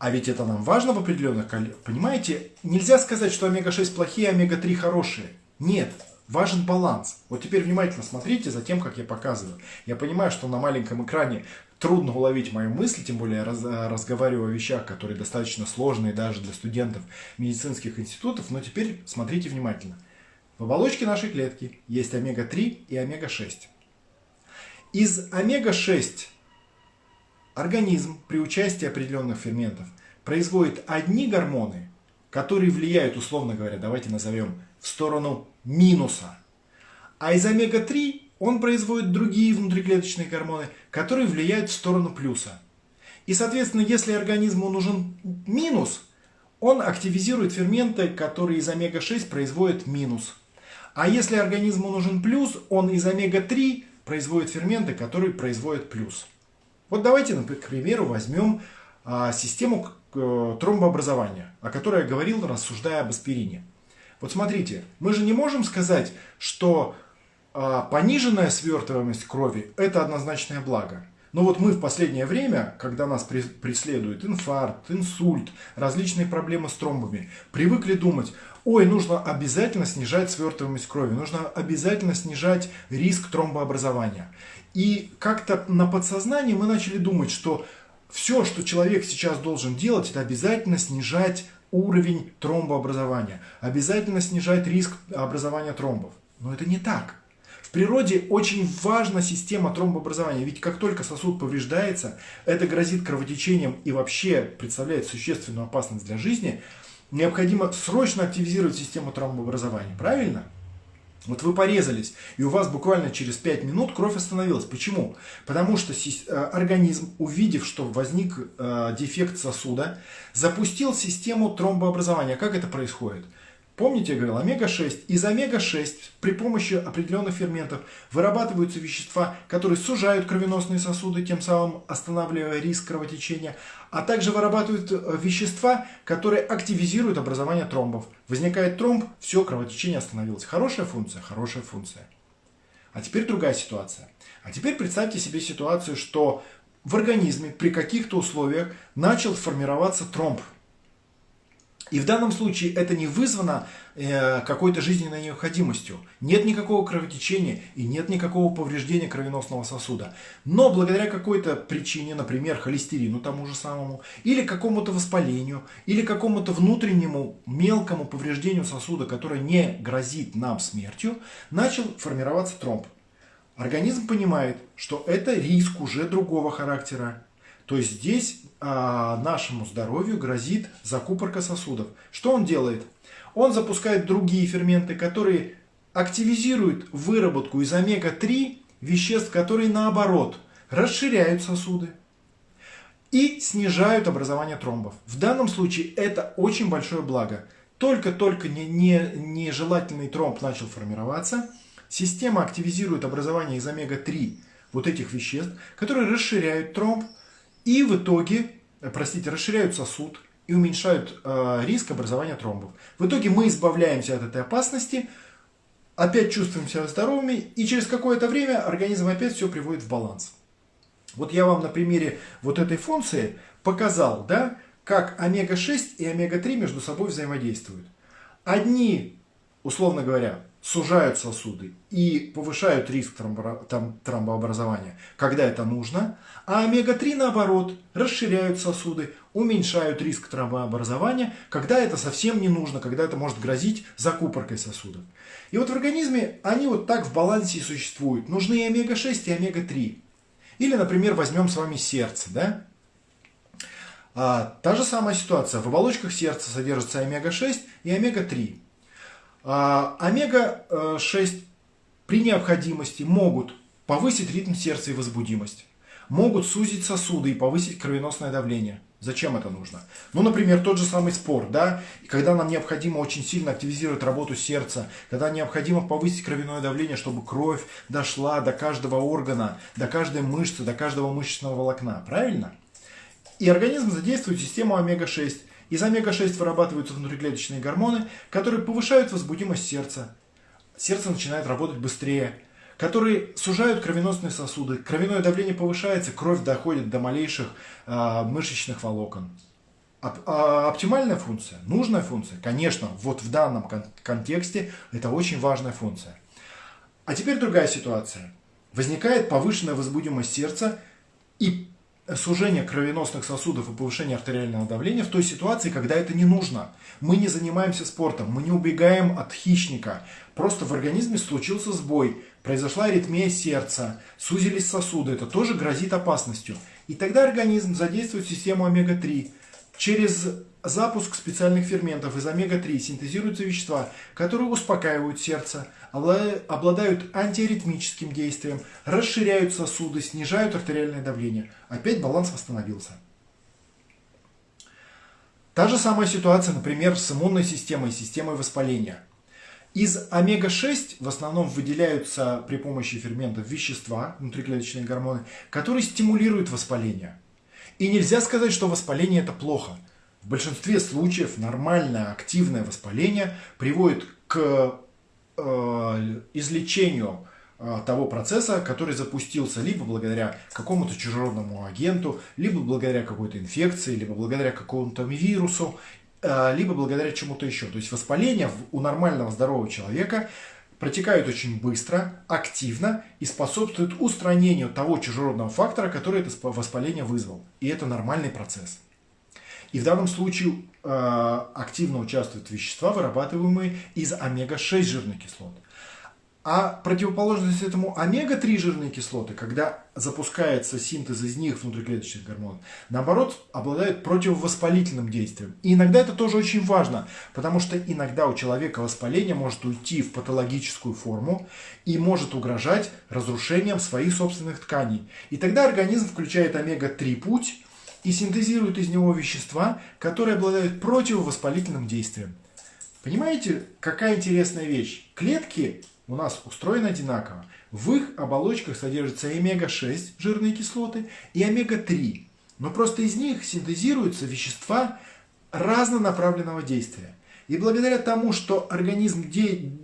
А ведь это нам важно в определенных... Понимаете, нельзя сказать, что омега-6 плохие, а омега-3 хорошие. Нет, важен баланс. Вот теперь внимательно смотрите за тем, как я показываю. Я понимаю, что на маленьком экране трудно уловить мою мысль, тем более я раз, разговариваю о вещах, которые достаточно сложные даже для студентов медицинских институтов, но теперь смотрите внимательно. В оболочке нашей клетки есть омега-3 и омега-6. Из омега-6 организм при участии определенных ферментов производит одни гормоны, которые влияют, условно говоря, давайте назовем, в сторону минуса. А из омега-3 он производит другие внутриклеточные гормоны, которые влияют в сторону плюса. И, соответственно, если организму нужен минус, он активизирует ферменты, которые из омега-6 производят минус. А если организму нужен плюс, он из омега-3 производит ферменты, которые производят плюс. Вот давайте, к примеру, возьмем а, систему э, тромбообразования, о которой я говорил, рассуждая об аспирине. Вот смотрите, мы же не можем сказать, что а, пониженная свертываемость крови – это однозначное благо. Но вот мы в последнее время, когда нас преследует инфаркт, инсульт, различные проблемы с тромбами, привыкли думать, ой, нужно обязательно снижать свертываемость крови, нужно обязательно снижать риск тромбообразования. И как-то на подсознании мы начали думать, что все, что человек сейчас должен делать, это обязательно снижать уровень тромбообразования, обязательно снижать риск образования тромбов. Но это не так природе очень важна система тромбообразования, ведь как только сосуд повреждается, это грозит кровотечением и вообще представляет существенную опасность для жизни, необходимо срочно активизировать систему тромбообразования, правильно? Вот вы порезались, и у вас буквально через 5 минут кровь остановилась. Почему? Потому что э, организм, увидев, что возник э, дефект сосуда, запустил систему тромбообразования. Как это происходит? Помните, я говорил, омега-6. Из омега-6 при помощи определенных ферментов вырабатываются вещества, которые сужают кровеносные сосуды, тем самым останавливая риск кровотечения, а также вырабатывают э, вещества, которые активизируют образование тромбов. Возникает тромб, все, кровотечение остановилось. Хорошая функция? Хорошая функция. А теперь другая ситуация. А теперь представьте себе ситуацию, что в организме при каких-то условиях начал формироваться тромб – и в данном случае это не вызвано э, какой-то жизненной необходимостью. Нет никакого кровотечения и нет никакого повреждения кровеносного сосуда. Но благодаря какой-то причине, например, холестерину тому же самому, или какому-то воспалению, или какому-то внутреннему мелкому повреждению сосуда, которое не грозит нам смертью, начал формироваться тромб. Организм понимает, что это риск уже другого характера, то есть здесь а, нашему здоровью грозит закупорка сосудов. Что он делает? Он запускает другие ферменты, которые активизируют выработку из омега-3 веществ, которые наоборот расширяют сосуды и снижают образование тромбов. В данном случае это очень большое благо. Только-только нежелательный не, не тромб начал формироваться, система активизирует образование из омега-3 вот этих веществ, которые расширяют тромб, и в итоге, э, простите, расширяют сосуд и уменьшают э, риск образования тромбов. В итоге мы избавляемся от этой опасности, опять чувствуем себя здоровыми, и через какое-то время организм опять все приводит в баланс. Вот я вам на примере вот этой функции показал, да, как омега-6 и омега-3 между собой взаимодействуют. Одни, условно говоря, сужают сосуды и повышают риск тромбообразования, когда это нужно, а омега-3 наоборот расширяют сосуды, уменьшают риск тромбообразования, когда это совсем не нужно, когда это может грозить закупоркой сосудов. И вот в организме они вот так в балансе и существуют. Нужны и омега-6, и омега-3. Или, например, возьмем с вами сердце, да? А, та же самая ситуация. В оболочках сердца содержится омега-6 и омега-3. А, омега-6 при необходимости могут повысить ритм сердца и возбудимость, могут сузить сосуды и повысить кровеносное давление. Зачем это нужно? Ну, например, тот же самый спорт, да, когда нам необходимо очень сильно активизировать работу сердца, когда необходимо повысить кровяное давление, чтобы кровь дошла до каждого органа, до каждой мышцы, до каждого мышечного волокна, правильно? И организм задействует систему омега-6, из омега-6 вырабатываются внутриклеточные гормоны, которые повышают возбудимость сердца. Сердце начинает работать быстрее, которые сужают кровеносные сосуды. Кровяное давление повышается, кровь доходит до малейших э, мышечных волокон. А оптимальная функция, нужная функция, конечно, вот в данном контексте это очень важная функция. А теперь другая ситуация. Возникает повышенная возбудимость сердца и сужение кровеносных сосудов и повышение артериального давления в той ситуации, когда это не нужно. Мы не занимаемся спортом, мы не убегаем от хищника. Просто в организме случился сбой, произошла аритмия сердца, сузились сосуды. Это тоже грозит опасностью. И тогда организм задействует систему омега-3. Через запуск специальных ферментов из омега-3 синтезируются вещества, которые успокаивают сердце, обладают антиаритмическим действием, расширяют сосуды, снижают артериальное давление. Опять баланс восстановился. Та же самая ситуация, например, с иммунной системой, системой воспаления. Из омега-6 в основном выделяются при помощи ферментов вещества, внутриклеточные гормоны, которые стимулируют воспаление. И нельзя сказать, что воспаление это плохо. В большинстве случаев нормальное активное воспаление приводит к э, излечению э, того процесса, который запустился либо благодаря какому-то чужеродному агенту, либо благодаря какой-то инфекции, либо благодаря какому-то вирусу Э, либо благодаря чему-то еще. То есть воспаление у нормального здорового человека протекают очень быстро, активно и способствуют устранению того чужеродного фактора, который это воспаление вызвал. И это нормальный процесс. И в данном случае э, активно участвуют вещества, вырабатываемые из омега-6 жирных кислот. А противоположность этому омега-3 жирные кислоты, когда запускается синтез из них внутриклеточных гормонов, наоборот, обладают противовоспалительным действием. И иногда это тоже очень важно, потому что иногда у человека воспаление может уйти в патологическую форму и может угрожать разрушением своих собственных тканей. И тогда организм включает омега-3 путь и синтезирует из него вещества, которые обладают противовоспалительным действием. Понимаете, какая интересная вещь? Клетки у нас устроены одинаково. В их оболочках содержатся омега-6 жирные кислоты и омега-3. Но просто из них синтезируются вещества разнонаправленного действия. И благодаря тому, что организм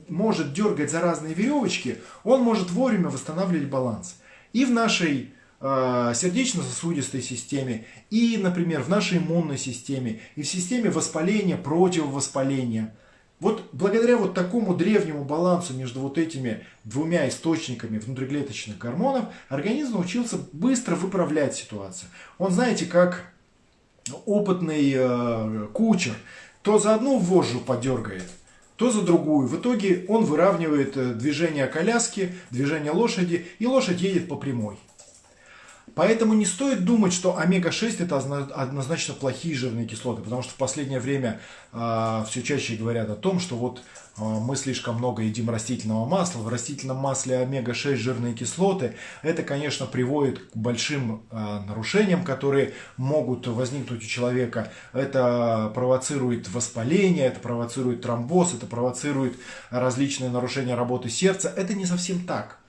может дергать за разные веревочки, он может вовремя восстанавливать баланс. И в нашей сердечно-сосудистой системе, и, например, в нашей иммунной системе, и в системе воспаления, противовоспаления – вот благодаря вот такому древнему балансу между вот этими двумя источниками внутриклеточных гормонов организм научился быстро выправлять ситуацию. Он, знаете, как опытный э, кучер, то за одну вожжу подергает, то за другую. В итоге он выравнивает э, движение коляски, движение лошади, и лошадь едет по прямой. Поэтому не стоит думать, что омега-6 это однозначно плохие жирные кислоты, потому что в последнее время э, все чаще говорят о том, что вот э, мы слишком много едим растительного масла, в растительном масле омега-6 жирные кислоты, это, конечно, приводит к большим э, нарушениям, которые могут возникнуть у человека. Это провоцирует воспаление, это провоцирует тромбоз, это провоцирует различные нарушения работы сердца. Это не совсем так.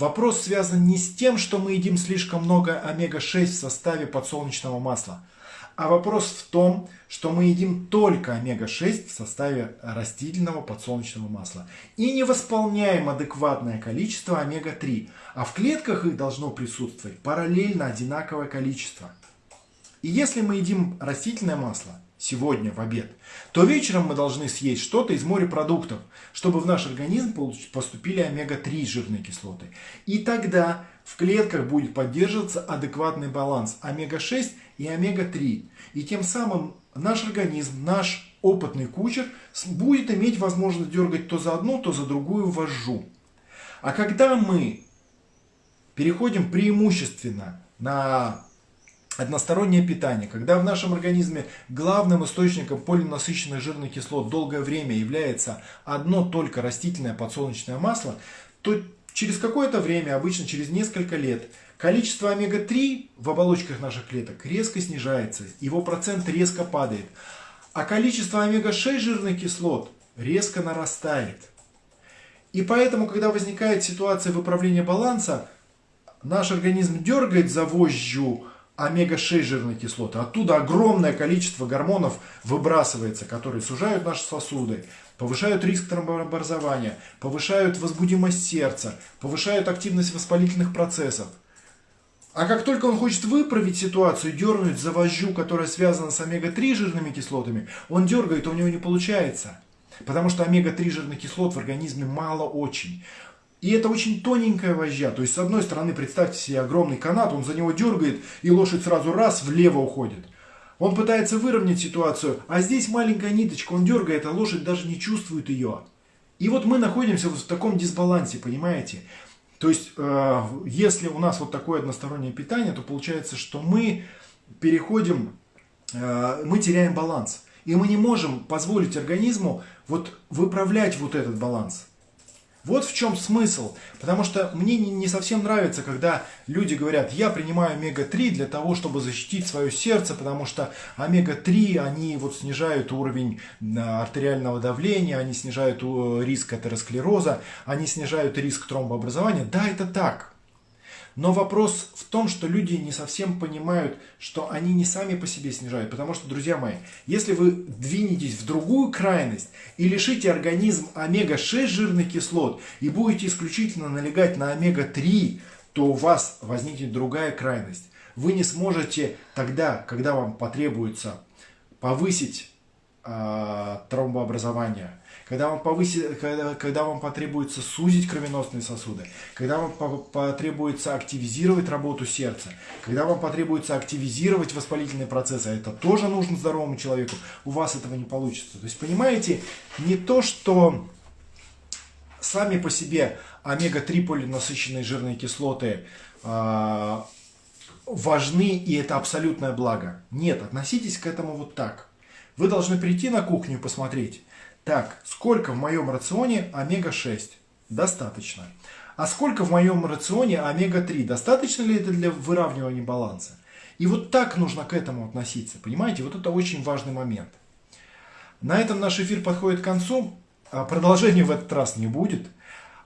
Вопрос связан не с тем, что мы едим слишком много омега-6 в составе подсолнечного масла, а вопрос в том, что мы едим только омега-6 в составе растительного подсолнечного масла и не восполняем адекватное количество омега-3, а в клетках их должно присутствовать параллельно одинаковое количество. И если мы едим растительное масло, сегодня в обед, то вечером мы должны съесть что-то из морепродуктов, чтобы в наш организм поступили омега-3 жирные кислоты. И тогда в клетках будет поддерживаться адекватный баланс омега-6 и омега-3. И тем самым наш организм, наш опытный кучер будет иметь возможность дергать то за одну, то за другую вожжу. А когда мы переходим преимущественно на одностороннее питание, когда в нашем организме главным источником полинасыщенных жирных кислот долгое время является одно только растительное подсолнечное масло, то через какое-то время, обычно через несколько лет, количество омега-3 в оболочках наших клеток резко снижается, его процент резко падает, а количество омега-6 жирных кислот резко нарастает. И поэтому, когда возникает ситуация выправления баланса, наш организм дергает за вожжу омега-6 жирные кислоты. Оттуда огромное количество гормонов выбрасывается, которые сужают наши сосуды, повышают риск А как только он хочет выправить ситуацию, дернуть за вожжу, которая связана с омега-3 жирными кислотами, он дергает, у него не получается. Потому что омега-3 жирных кислот в организме мало очень. И это очень тоненькая вожжа. То есть, с одной стороны, представьте себе огромный канат, он за него дергает, и лошадь сразу раз влево уходит. Он пытается выровнять ситуацию, а здесь маленькая ниточка, он дергает, а лошадь даже не чувствует ее. И вот мы находимся в таком дисбалансе, понимаете? То есть, э, если у нас вот такое одностороннее питание, то получается, что мы переходим, э, мы теряем баланс. И мы не можем позволить организму вот выправлять вот этот баланс. Вот в чем смысл. Потому что мне не совсем нравится, когда люди говорят, я принимаю омега-3 для того, чтобы защитить свое сердце, потому что омега-3, они вот снижают уровень артериального давления, они снижают риск атеросклероза, они снижают риск тромбообразования. Да, это так. Но вопрос в том, что люди не совсем понимают, что они не сами по себе снижают. Потому что, друзья мои, если вы двинетесь в другую крайность и лишите организм омега-6 жирных кислот и будете исключительно налегать на омега-3, то у вас возникнет другая крайность. Вы не сможете тогда, когда вам потребуется повысить э, тромбообразование, когда вам, повысит, когда, когда вам потребуется сузить кровеносные сосуды, когда вам потребуется активизировать работу сердца, когда вам потребуется активизировать воспалительные процессы, а это тоже нужно здоровому человеку, у вас этого не получится. То есть, понимаете, не то, что сами по себе омега-3 полинасыщенные жирные кислоты э, важны и это абсолютное благо. Нет, относитесь к этому вот так. Вы должны прийти на кухню и посмотреть, так, сколько в моем рационе омега-6? Достаточно. А сколько в моем рационе омега-3? Достаточно ли это для выравнивания баланса? И вот так нужно к этому относиться. Понимаете, вот это очень важный момент. На этом наш эфир подходит к концу. А продолжения в этот раз не будет.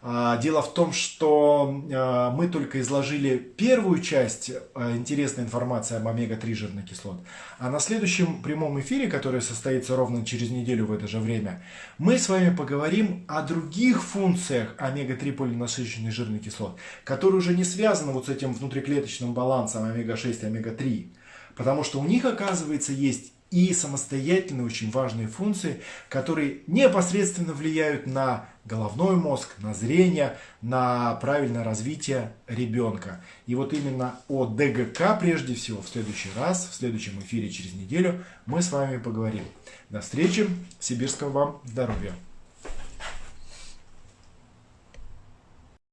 А, дело в том, что а, мы только изложили первую часть а, интересной информации об омега-3 жирных кислот, а на следующем прямом эфире, который состоится ровно через неделю в это же время, мы с вами поговорим о других функциях омега-3 полинасыщенных жирных кислот, которые уже не связаны вот с этим внутриклеточным балансом омега-6 и омега-3, потому что у них, оказывается, есть и самостоятельные очень важные функции, которые непосредственно влияют на головной мозг, на зрение, на правильное развитие ребенка. И вот именно о ДГК прежде всего в следующий раз, в следующем эфире через неделю мы с вами поговорим. До встречи, сибирского вам здоровья!